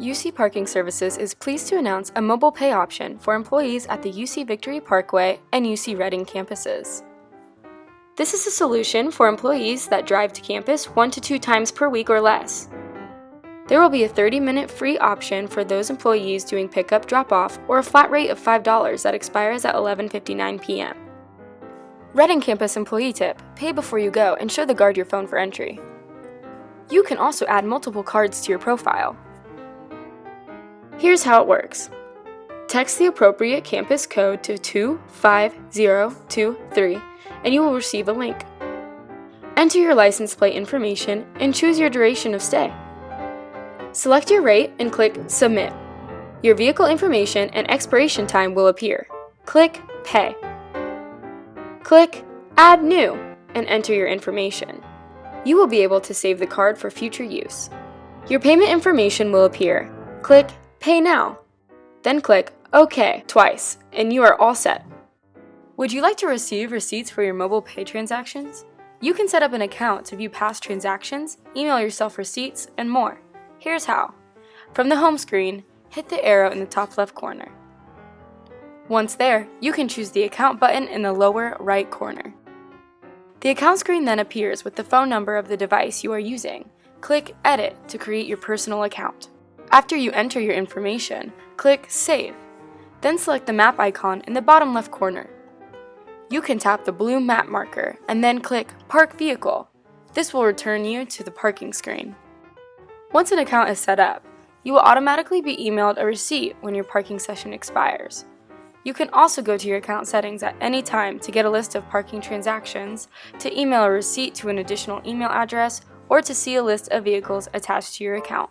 UC Parking Services is pleased to announce a mobile pay option for employees at the UC Victory Parkway and UC Reading campuses. This is a solution for employees that drive to campus one to two times per week or less. There will be a 30-minute free option for those employees doing pickup drop-off or a flat rate of $5 that expires at 11.59 p.m. Reading Campus Employee Tip, pay before you go and show the guard your phone for entry. You can also add multiple cards to your profile. Here's how it works. Text the appropriate campus code to 25023 and you will receive a link. Enter your license plate information and choose your duration of stay. Select your rate and click Submit. Your vehicle information and expiration time will appear. Click Pay. Click Add New and enter your information. You will be able to save the card for future use. Your payment information will appear. Click Pay Now. Then click OK twice, and you are all set. Would you like to receive receipts for your mobile pay transactions? You can set up an account to view past transactions, email yourself receipts, and more. Here's how. From the home screen, hit the arrow in the top left corner. Once there, you can choose the Account button in the lower right corner. The account screen then appears with the phone number of the device you are using. Click Edit to create your personal account. After you enter your information, click Save. Then select the map icon in the bottom left corner. You can tap the blue map marker and then click Park Vehicle. This will return you to the parking screen. Once an account is set up, you will automatically be emailed a receipt when your parking session expires. You can also go to your account settings at any time to get a list of parking transactions, to email a receipt to an additional email address, or to see a list of vehicles attached to your account.